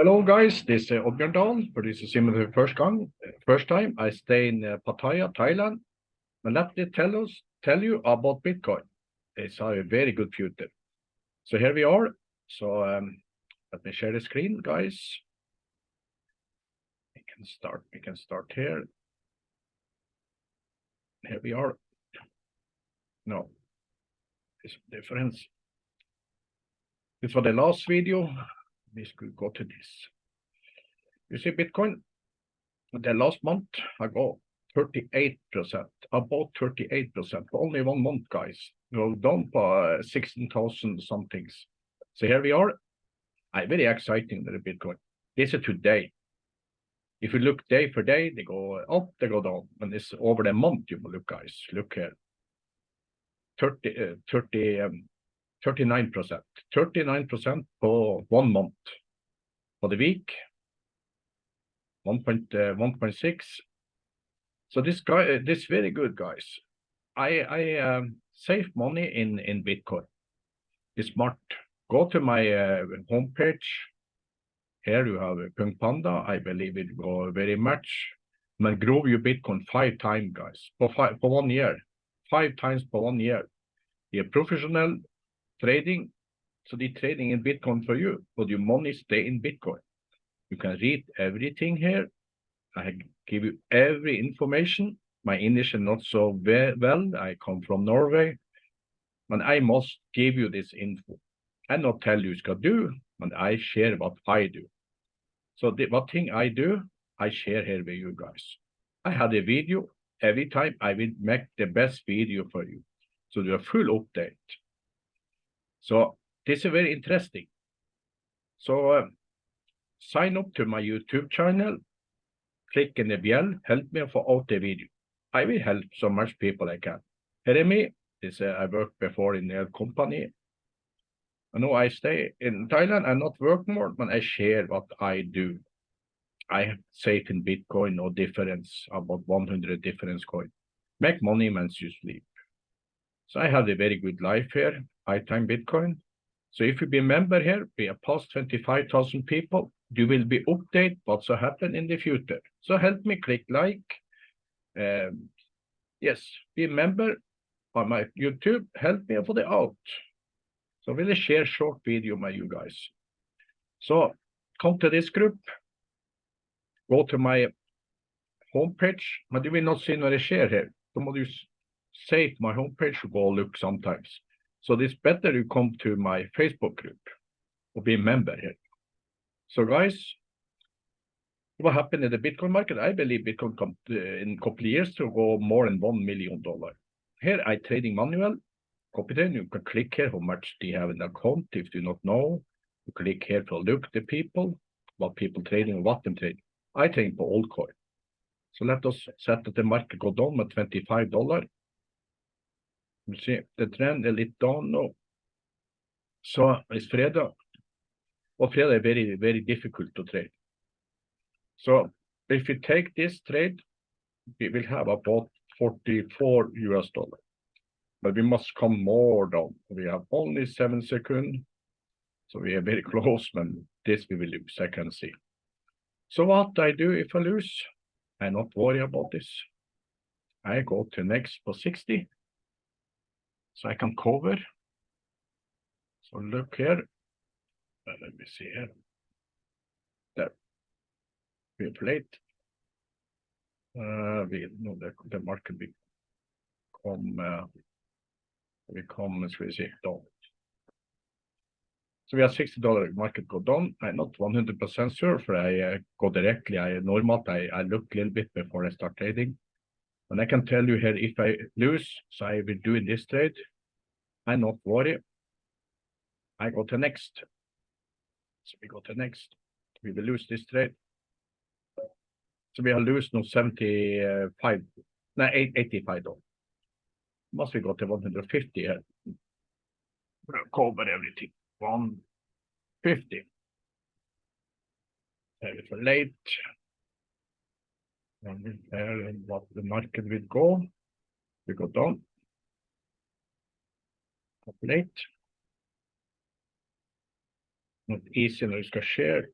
Hello, guys. This is Oddbjørn Dahl. For this is similar to first time, first time I stay in uh, Pattaya, Thailand. And let me tell us, tell you about Bitcoin. It's a very good future. So here we are. So um, let me share the screen, guys. We can start. We can start here. Here we are. No, this difference. This was the last video we go to this. You see Bitcoin, the last month I go 38%, about 38%, for only one month, guys. Go down by 16,000 somethings. So here we are. I very exciting the Bitcoin. This is today. If you look day for day, they go up, they go down. And it's over the month, you look, guys. Look here. 30, uh, 30 um, 39%. 39% for one month. For the week, 1.6. Uh, so this guy, uh, this very good, guys. I I um, save money in in Bitcoin. It's smart. Go to my uh, homepage. Here you have a Punk Panda. I believe it go very much. Man grow your Bitcoin five times, guys, for five for one year. Five times for one year. You're professional trading. So the trading in Bitcoin for you, but your money stay in Bitcoin. You can read everything here. I give you every information. My English is not so well. I come from Norway. And I must give you this info. I not tell you what to do, and I share what I do. So the, what thing I do, I share here with you guys. I had a video. Every time I will make the best video for you. So a full update. So this is very interesting. So uh, sign up to my YouTube channel, click in the bell, help me for out the video. I will help so much people I can. Here me, this uh, I worked before in a company. I know I stay in Thailand, and not work more, but I share what I do. I have save in Bitcoin, no difference, about 100 difference coin. Make money when you sleep. So I have a very good life here, time Bitcoin. So if you be a member here, we are past 25,000 people, you will be updated what's happen in the future. So help me click like. Um, yes, be a member on my YouTube, help me for the out. So will share short video with you guys. So come to this group, go to my homepage, but you will not see no share here. Så må du save my homepage go look sometimes. So it's better you come to my Facebook group or be a member here. So guys, what happened in the Bitcoin market? I believe Bitcoin come to, uh, in a couple of years to go more than one million dollar. Here I trading manual. Copy then you can click here how much they have in the account if you not know. You click here to look the people, what people trading, what them trading. I trade for old coin. So let us set that the market go down with $25 se, det trend er litt down nå. Så it's fredag, og fredag er very, very difficult to trade. So if you take this trade, we will have about 44 US dollar. But we must come more down. We have only seven seconds. So we are very close, but this we will lose, I can see. So what I do if I lose, I not worry about this. I go to next for 60. So I can cover. So look here. Let me see here. There. We plate. Uh, we know the, the market become uh, become we see down. So we have $60 market go down. I'm not 100% sure for I uh, go directly. I normal I, I look a little bit before I start trading. And I can tell you here, if I lose, so I will do in this trade, I not worry. I go to next. So we go to next. We will lose this trade. So we are lose now 75, no, 85 though. Must we go to 150 here? Cover everything. 150. There is a late and there what the market will go. We go down. Populate. Not easy när du ska share.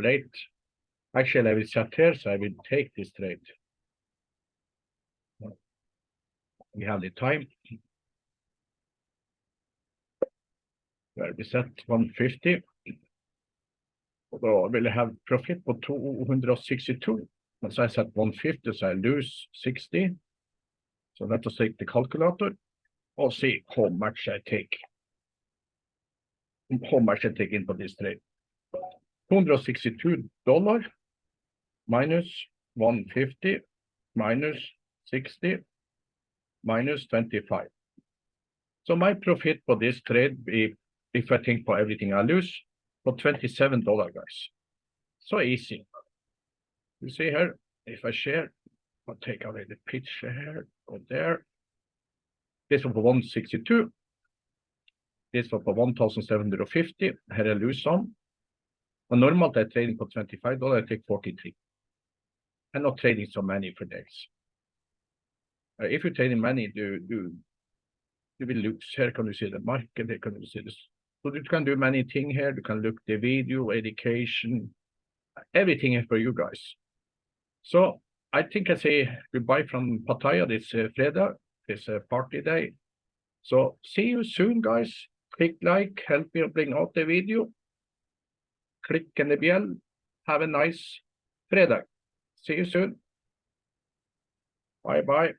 late. Actually, I will set here, so I will take this trade. We have the time. Where we set one fifty. Og da vil jeg ha profit på 262. Mens jeg set 150, so I lose 60. So let us take the calculator. Or see how much I take. How much I take into this trade. 262 dollar minus 150 minus 60 minus 25. So my profit for this trade be, if I think for everything I lose, for 27 dollar guys. So easy. You see here, if I share, I'll take away the picture here, go there. This one for 162. This one for 1750. Here I lose some. And normally I trading for 25 dollar, I take 43. I'm not trading so many for days. Uh, if you're trading many, do do you will lose. Here can you see the market, here can you see this. So you can do many things here. You can look the video, education, everything is for you guys. So I think I say goodbye from Pattaya this uh, Fredag, this uh, party day. So see you soon, guys. Click like, help me bring out the video. Click on the bell. Have a nice Fredag. See you soon. Bye bye.